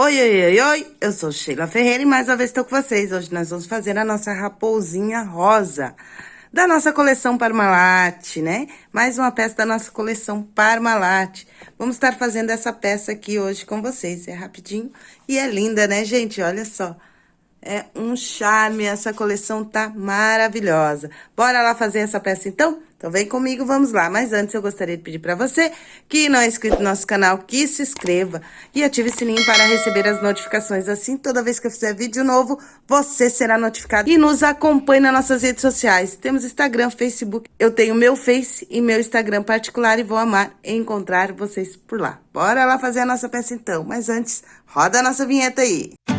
Oi, oi, oi, oi, eu sou Sheila Ferreira e mais uma vez estou com vocês. Hoje nós vamos fazer a nossa raposinha rosa da nossa coleção Parmalat, né? Mais uma peça da nossa coleção Parmalat. Vamos estar fazendo essa peça aqui hoje com vocês. É rapidinho e é linda, né, gente? Olha só. É um charme, essa coleção tá maravilhosa. Bora lá fazer essa peça então? Então vem comigo, vamos lá. Mas antes eu gostaria de pedir para você que não é inscrito no nosso canal, que se inscreva e ative o sininho para receber as notificações. Assim, toda vez que eu fizer vídeo novo, você será notificado. E nos acompanhe nas nossas redes sociais. Temos Instagram, Facebook. Eu tenho meu Face e meu Instagram particular e vou amar encontrar vocês por lá. Bora lá fazer a nossa peça então. Mas antes, roda a nossa vinheta aí. Bora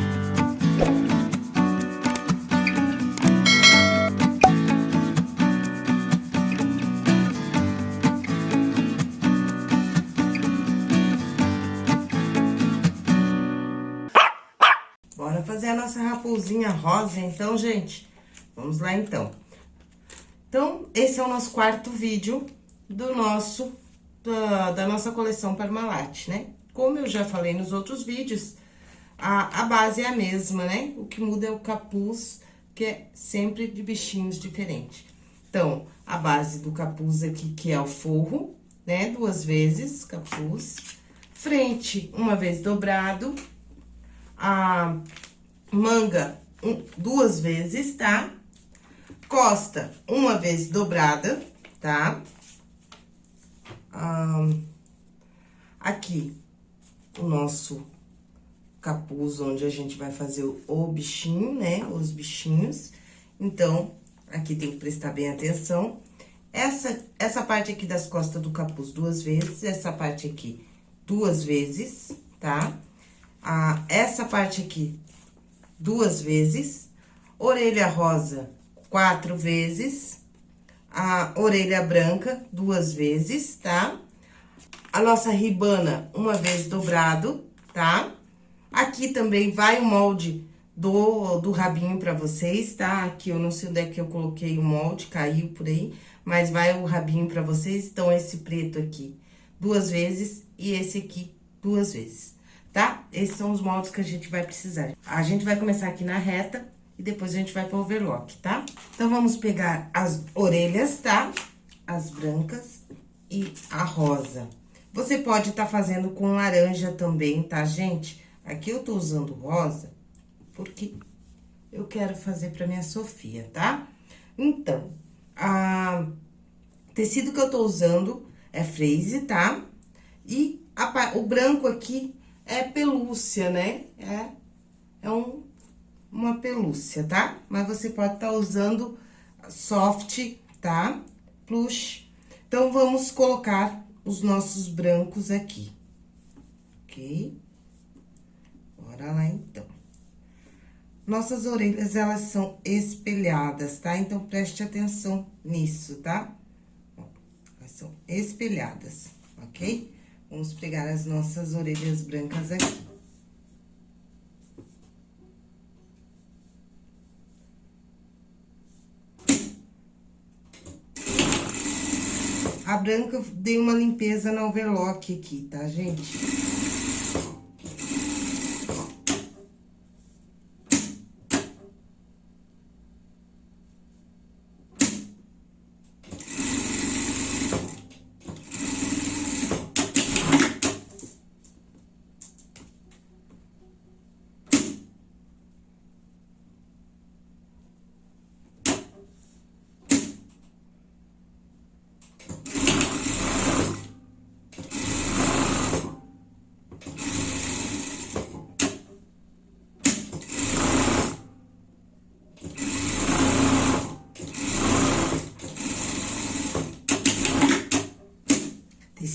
fazer a nossa raposinha rosa, então, gente? Vamos lá, então. Então, esse é o nosso quarto vídeo do nosso, da, da nossa coleção Parmalat, né? Como eu já falei nos outros vídeos, a, a base é a mesma, né? O que muda é o capuz, que é sempre de bichinhos diferentes. Então, a base do capuz aqui, que é o forro, né? Duas vezes capuz. Frente, uma vez dobrado a manga um, duas vezes, tá? Costa, uma vez dobrada, tá? Ah, aqui, o nosso capuz, onde a gente vai fazer o, o bichinho, né? Os bichinhos. Então, aqui tem que prestar bem atenção. Essa, essa parte aqui das costas do capuz duas vezes, essa parte aqui duas vezes, tá? a, essa parte aqui duas vezes, orelha rosa quatro vezes, a orelha branca duas vezes, tá? A nossa ribana uma vez dobrado, tá? Aqui também vai o molde do, do rabinho pra vocês, tá? Aqui eu não sei onde é que eu coloquei o molde, caiu por aí, mas vai o rabinho pra vocês. Então, esse preto aqui duas vezes e esse aqui duas vezes tá? Esses são os moldes que a gente vai precisar. A gente vai começar aqui na reta e depois a gente vai pro overlock, tá? Então, vamos pegar as orelhas, tá? As brancas e a rosa. Você pode estar tá fazendo com laranja também, tá, gente? Aqui eu tô usando rosa porque eu quero fazer pra minha Sofia, tá? Então, a tecido que eu tô usando é freeze, tá? E a, o branco aqui é pelúcia, né? É, é um, uma pelúcia, tá? Mas você pode estar tá usando soft, tá? Plush. Então, vamos colocar os nossos brancos aqui, ok? Bora lá, então. Nossas orelhas, elas são espelhadas, tá? Então, preste atenção nisso, tá? elas são espelhadas, ok? Vamos pegar as nossas orelhas brancas aqui. A branca, dei uma limpeza no overlock aqui, tá, gente?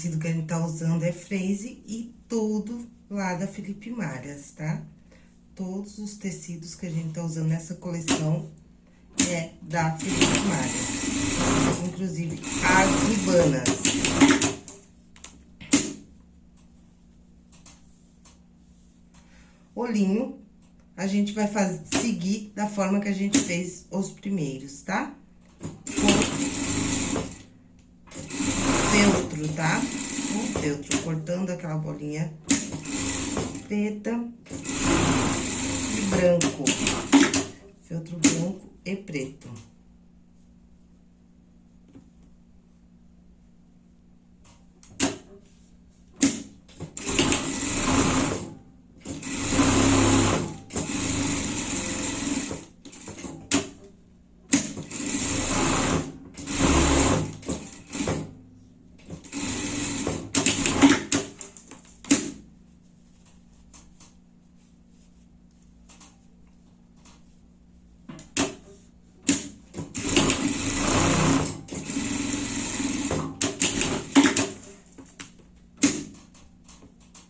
tecido que a gente tá e tudo lá da Felipe Malhas, tá? Todos os tecidos que a gente tá usando nessa coleção é da Felipe Malhas. Inclusive, as ribanas. Olhinho, a gente vai fazer, seguir da forma que a gente fez os primeiros, tá? feltro, tá? Feltro, cortando aquela bolinha preta e branco. Feltro branco e preto.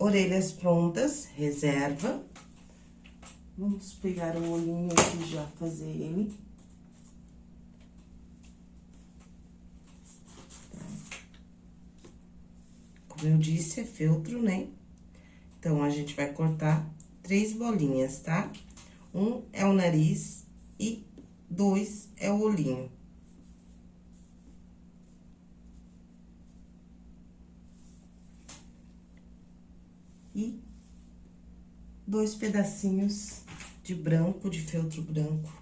Orelhas prontas, reserva. Vamos pegar o olhinho aqui já, fazer ele. Como eu disse, é feltro, né? Então, a gente vai cortar três bolinhas, tá? Um é o nariz e dois é o olhinho. e dois pedacinhos de branco, de feltro branco,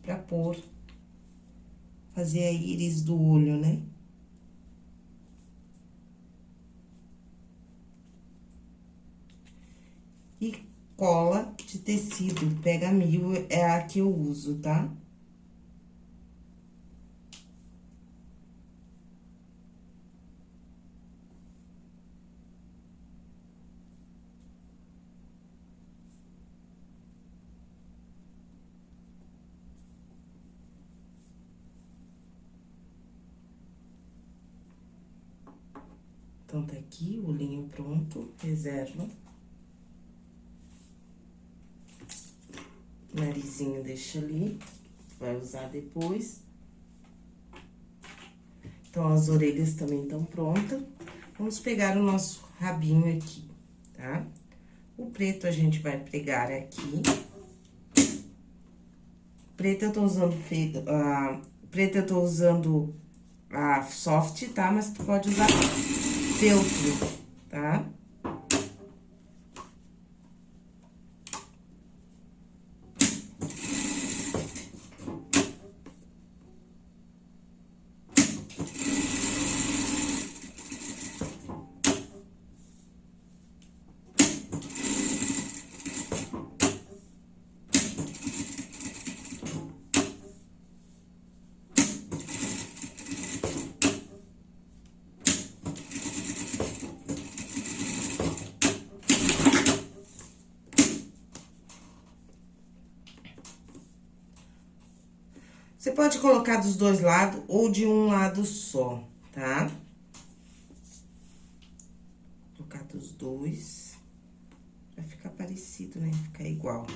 pra pôr, fazer a íris do olho, né? E cola de tecido, pega mil, é a que eu uso, tá? Então, tá aqui o linho pronto, reserva. Narizinho deixa ali, vai usar depois. Então, as orelhas também estão prontas. Vamos pegar o nosso rabinho aqui, tá? O preto a gente vai pregar aqui. Preto eu tô usando feito, uh, preto eu tô usando a soft, tá? Mas tu pode usar feltro, tá? Você pode colocar dos dois lados ou de um lado só, tá? Colocar dos dois. Vai ficar parecido, né? Ficar igual.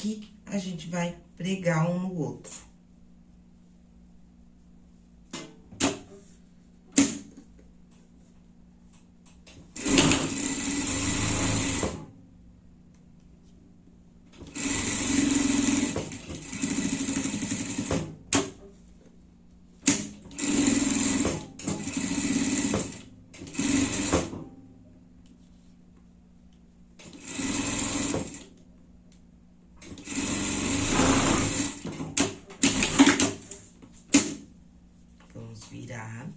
aqui, a gente vai pregar um no outro. virar.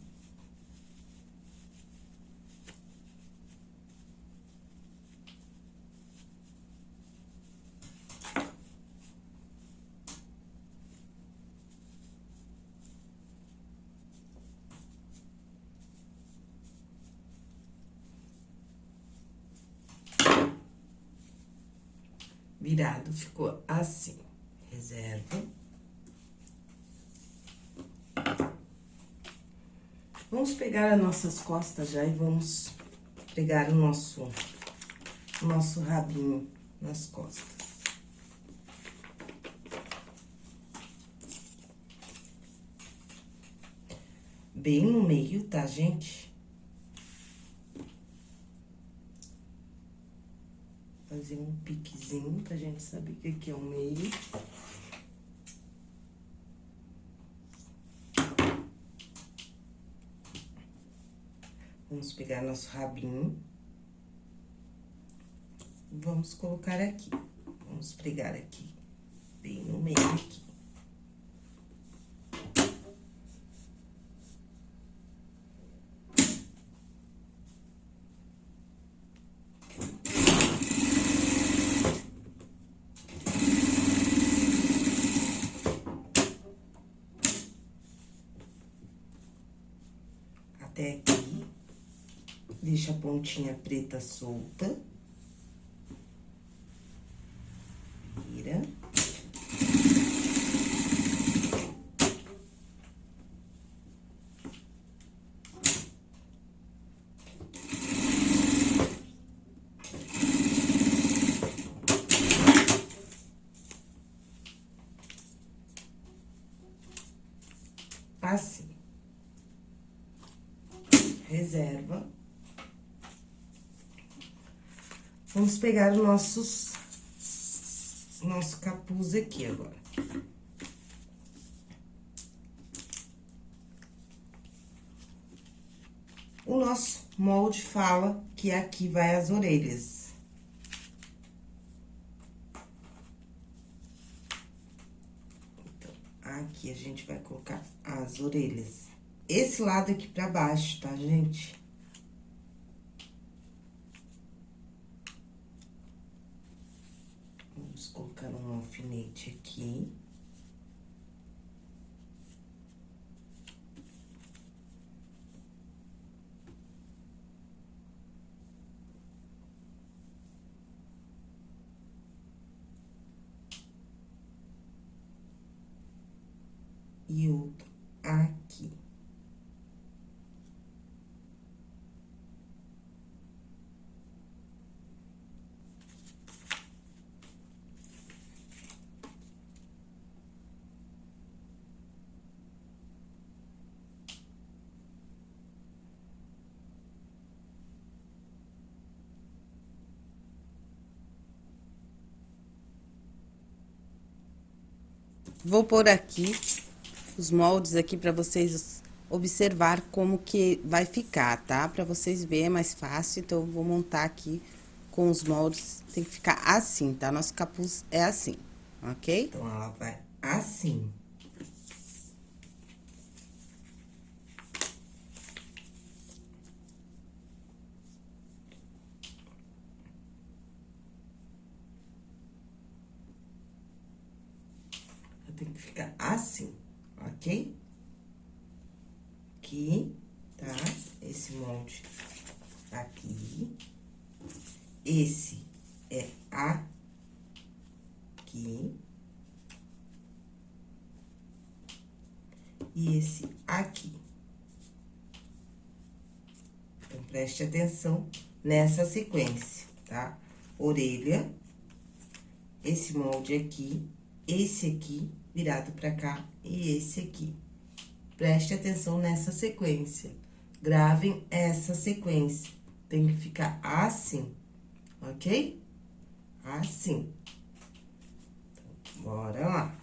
Virado, ficou assim. Reserva. Vamos pegar as nossas costas já e vamos pregar o nosso, o nosso rabinho nas costas. Bem no meio, tá, gente? Fazer um piquezinho pra gente saber que aqui é o meio. Vamos pegar nosso rabinho. Vamos colocar aqui. Vamos pregar aqui, bem no meio aqui. Até aqui. Deixa a pontinha preta solta. Vira. Assim. Reserva. Vamos pegar os nossos... Nosso capuz aqui agora. O nosso molde fala que aqui vai as orelhas. Então, aqui a gente vai colocar as orelhas. Esse lado aqui pra baixo, tá, gente? colocar um alfinete aqui. E outro aqui. Vou pôr aqui os moldes aqui para vocês observar como que vai ficar, tá? Para vocês verem, é mais fácil, então eu vou montar aqui com os moldes, tem que ficar assim, tá? Nosso capuz é assim, ok? Então, ela vai assim. Ficar assim, ok? Aqui, tá? Esse molde aqui. Esse é aqui. E esse aqui. Então, preste atenção nessa sequência, tá? Orelha, esse molde aqui, esse aqui virado pra cá e esse aqui. Preste atenção nessa sequência. Gravem essa sequência. Tem que ficar assim, ok? Assim. Então, bora lá.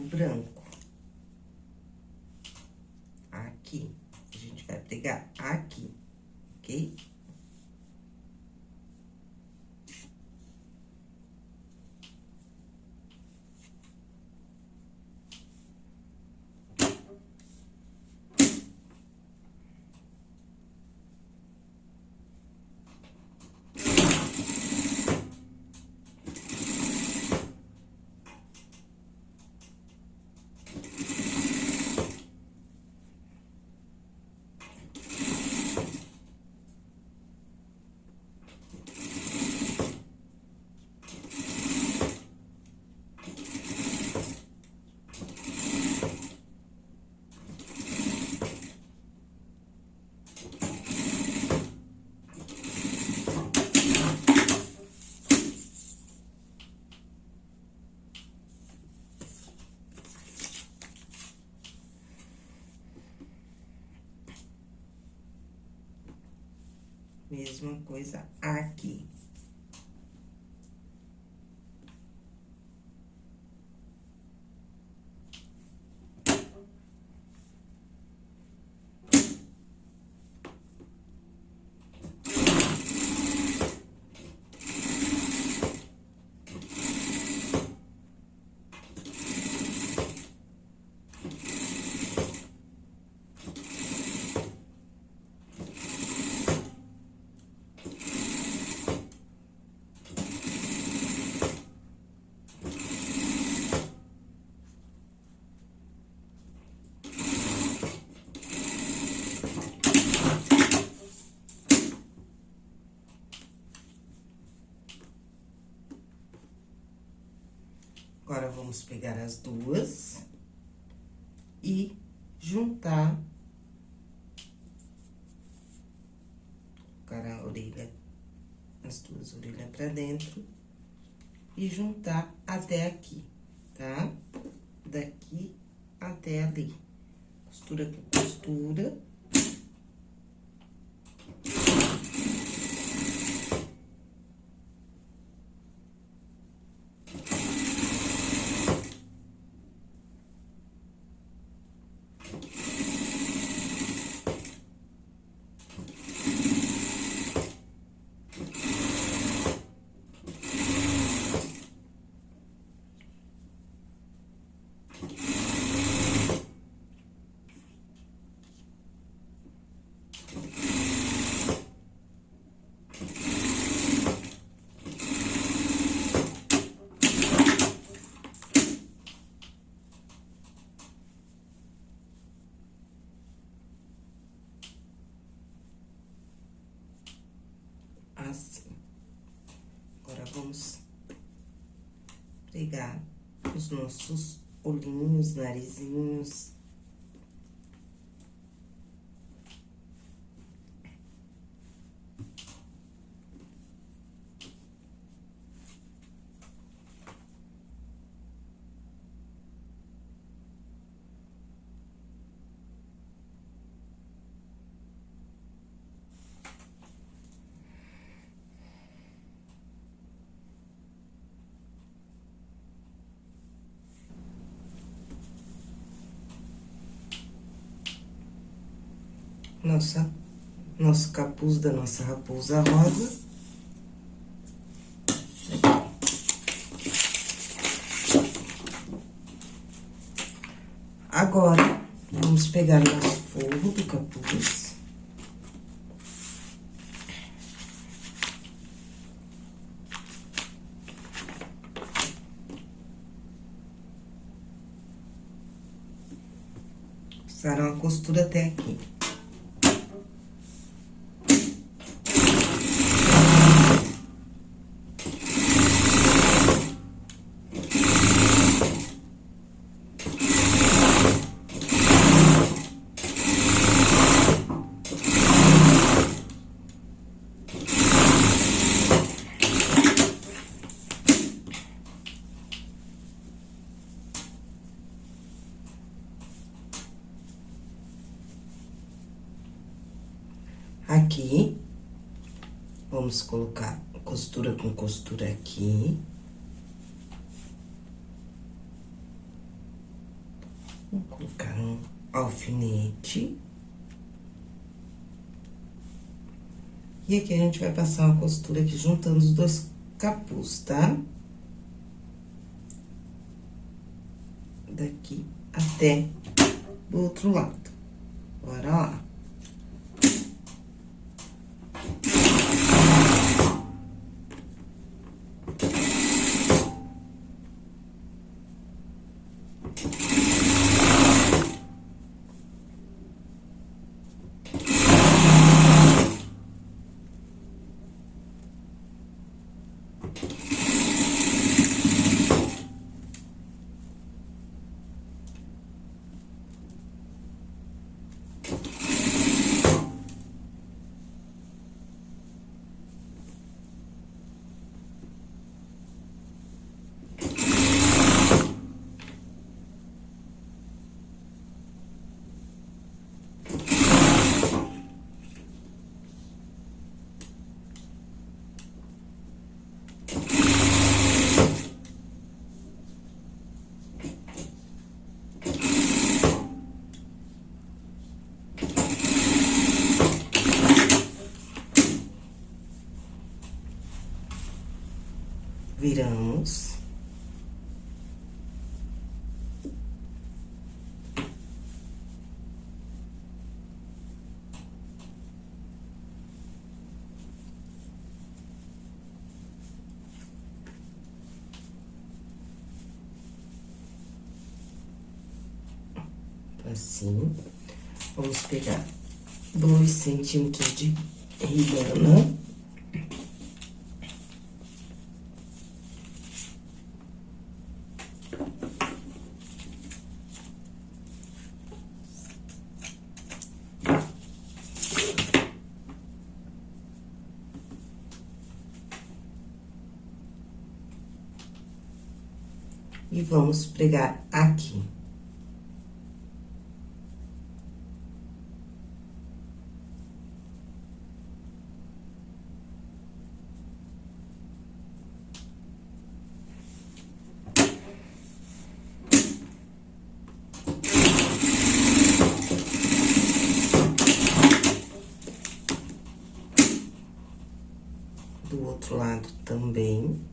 Branco. Aqui. A gente vai pregar aqui, Mesma coisa aqui. Vamos pegar as duas e juntar. Colocar a orelha, as duas orelhas pra dentro e juntar até aqui, tá? Daqui até ali. Costura com costura. Os nossos olhinhos, narizinhos. Nossa, nosso capuz da nossa raposa rosa. Agora, vamos pegar nosso forro do capuz. Usaram a costura até. Aqui, vamos colocar costura com costura aqui. alfinete. E aqui a gente vai passar uma costura aqui juntando os dois capuz, tá? Daqui até do outro lado. Bora lá. Viramos. Assim, vamos pegar dois centímetros de ribana. E vamos pregar aqui. Do outro lado também.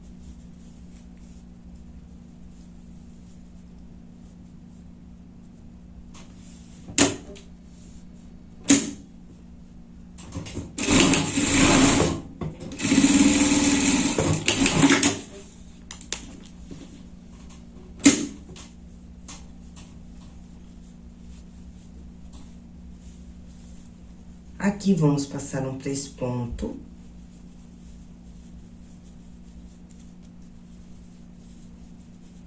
Aqui, vamos passar um três ponto.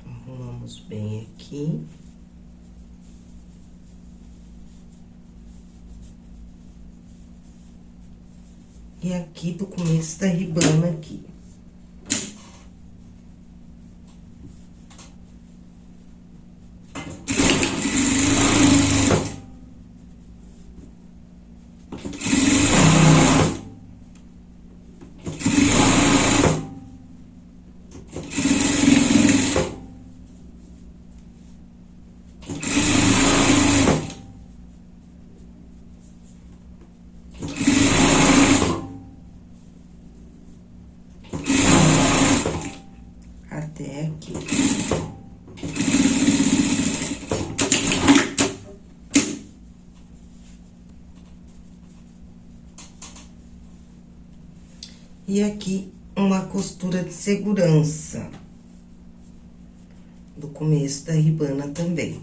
Arrumamos bem aqui. E aqui do começo da ribana aqui. E aqui, uma costura de segurança. Do começo da ribana também.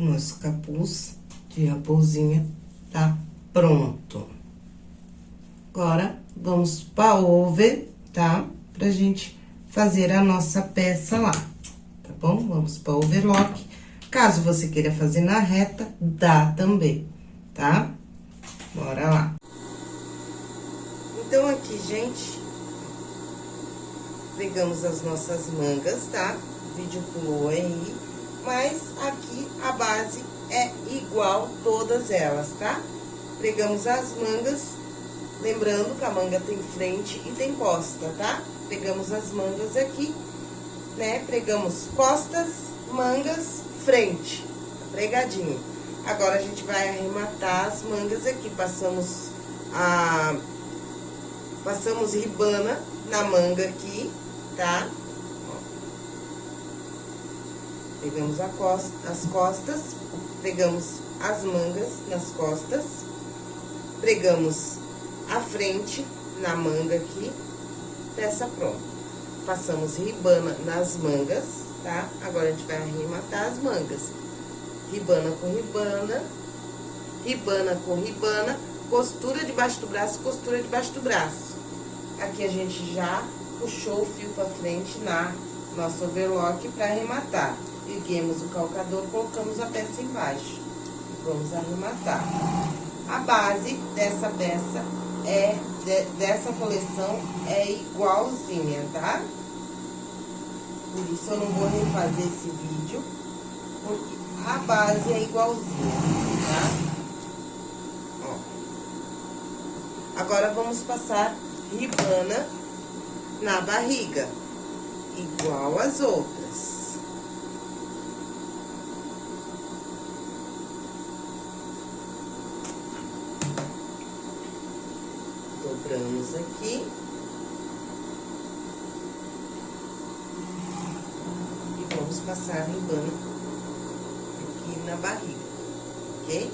o nosso capuz de raposinha tá pronto. Agora, vamos para over tá? Pra gente fazer a nossa peça lá, tá bom? Vamos para overlock. Caso você queira fazer na reta, dá também, tá? Bora lá. Então, aqui, gente, pegamos as nossas mangas, tá? O vídeo pulou aí, mas aqui a base é igual todas elas, tá? Pegamos as mangas, lembrando que a manga tem frente e tem costa, tá? Pegamos as mangas aqui, né? Pregamos costas, mangas, frente, pregadinho. Agora, a gente vai arrematar as mangas aqui, passamos a... Passamos ribana na manga aqui, tá? Pegamos costa, as costas, pegamos as mangas nas costas, pregamos a frente na manga aqui, peça pronta. Passamos ribana nas mangas, tá? Agora, a gente vai arrematar as mangas. Ribana com ribana, ribana com ribana, costura debaixo do braço, costura debaixo do braço. Aqui a gente já puxou o fio pra frente na nosso overlock para arrematar. Erguemos o calcador, colocamos a peça embaixo. E vamos arrematar. A base dessa peça é, de, dessa coleção é igualzinha, tá? Por isso eu não vou refazer esse vídeo, porque a base é igualzinha, tá? Ó. Agora, vamos passar ribana na barriga, igual as outras. Dobramos aqui. E vamos passar ribana aqui na barriga, ok?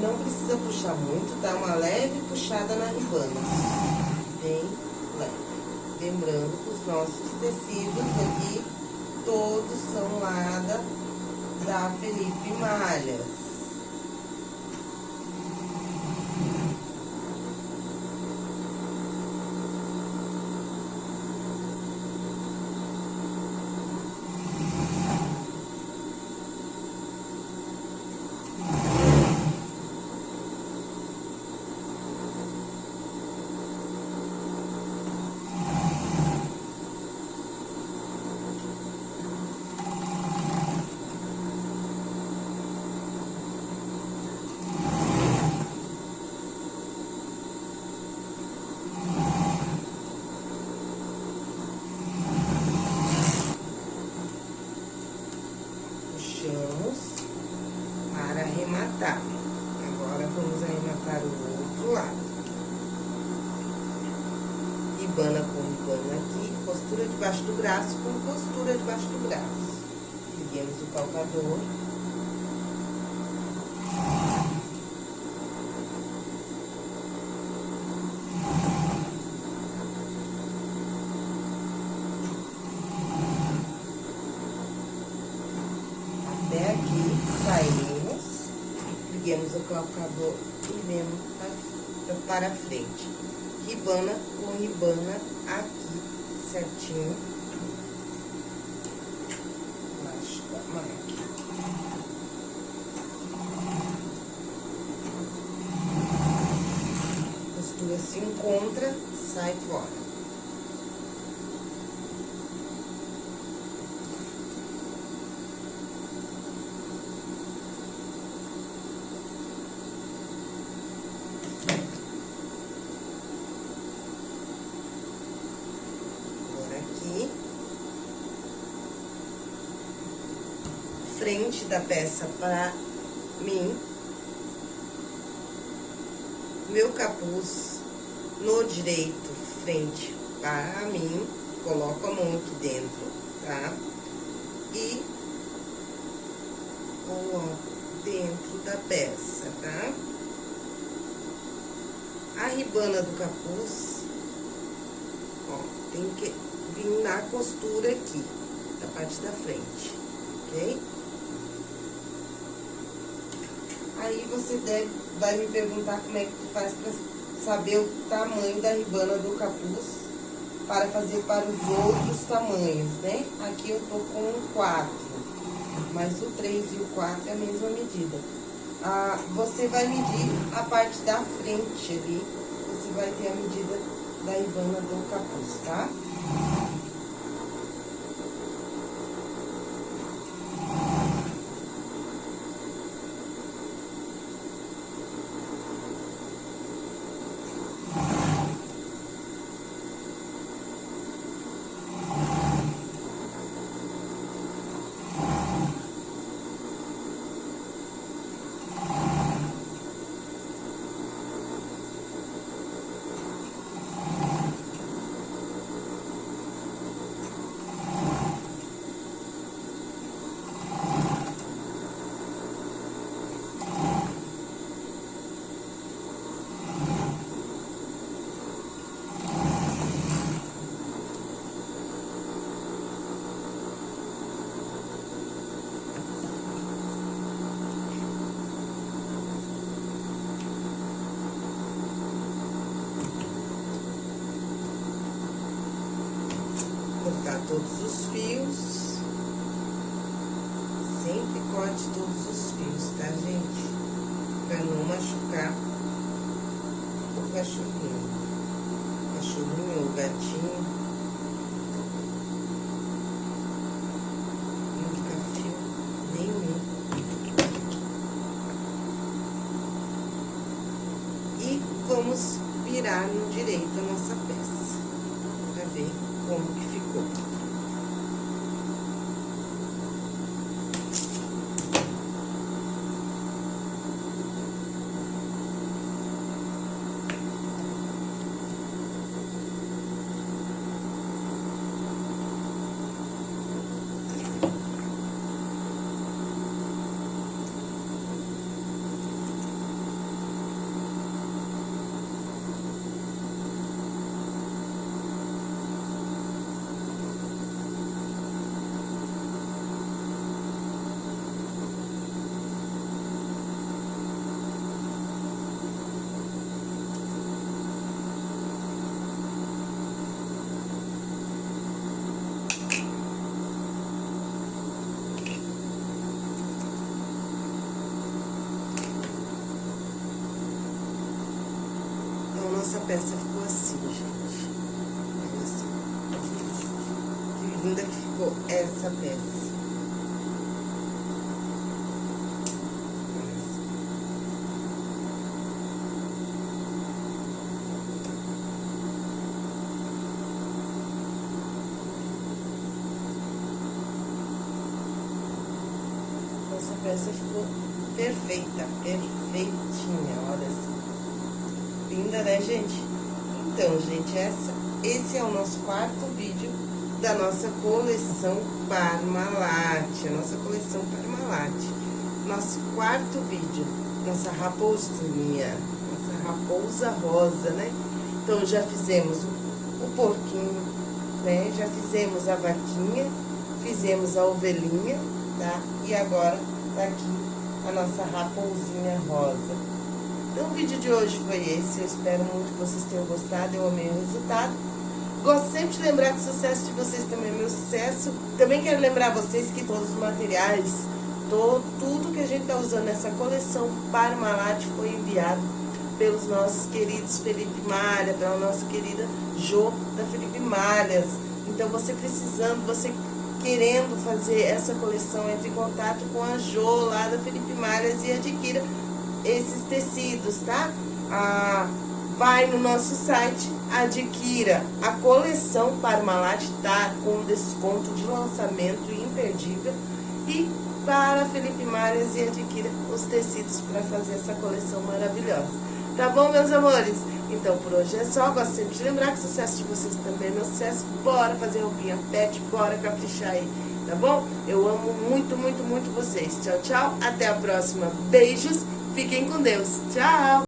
Não precisa puxar muito, tá? Uma leve puxada na ribana. Bem leve. Lembrando que os nossos tecidos aqui, todos são lá da, da Felipe Malhas. Puxamos para arrematar. Agora, vamos arrematar o outro lado. Ribana com ribana aqui, costura debaixo do braço com costura debaixo do braço. Calcador. Até aqui, saímos, liguemos o calcador e vemos para, para frente. Ribana aqui, certinho. Embaixo da máquina. Costura se encontra, sai fora. Frente da peça pra mim. Meu capuz no direito, frente para mim. Coloco a mão aqui dentro, tá? E coloco dentro da peça, tá? A ribana do capuz Ó, tem que vir na costura aqui, da parte da frente, ok? Aí você deve, vai me perguntar como é que tu faz pra saber o tamanho da ribana do capuz para fazer para os outros tamanhos, né? Aqui eu tô com um 4, mas o 3 e o 4 é a mesma medida. Ah, você vai medir a parte da frente ali, você vai ter a medida da ribana do capuz, tá? Cortar todos os fios. Sempre corte todos os fios, tá, gente? Pra não machucar o cachorrinho. O cachorrinho ou o gatinho. E vamos virar no direito a nossa peça. Pra ver como que ficou. nossa peça ficou assim, gente. Olha assim. Que linda que ficou essa peça. Nossa peça ficou perfeita, perfeitinha, olha assim. Né, gente? Então, gente, essa, esse é o nosso quarto vídeo da nossa coleção Parmalat. A nossa coleção Parmalat. Nosso quarto vídeo. Nossa raposinha. Nossa raposa rosa, né? Então, já fizemos o, o porquinho, né? Já fizemos a vaquinha, fizemos a ovelhinha, tá? E agora tá aqui a nossa raposinha rosa. O vídeo de hoje foi esse. Eu espero muito que vocês tenham gostado. Eu amei o resultado. Gosto sempre de lembrar que o sucesso de vocês também é meu sucesso. Também quero lembrar vocês que todos os materiais, todo, tudo que a gente está usando nessa coleção Parmalat foi enviado pelos nossos queridos Felipe Malha, pela nossa querida Jo da Felipe Malhas. Então, você precisando, você querendo fazer essa coleção, entre em contato com a Jo lá da Felipe Malhas e adquira esses tecidos, tá? Ah, vai no nosso site, adquira a coleção Parmalat, tá? Com desconto de lançamento imperdível. E para Felipe Marias e adquira os tecidos para fazer essa coleção maravilhosa. Tá bom, meus amores? Então, por hoje é só. Gosto sempre de lembrar que o sucesso de vocês também é meu sucesso. Bora fazer roupinha pet, bora caprichar aí, tá bom? Eu amo muito, muito, muito vocês. Tchau, tchau. Até a próxima. Beijos. Fiquem com Deus. Tchau!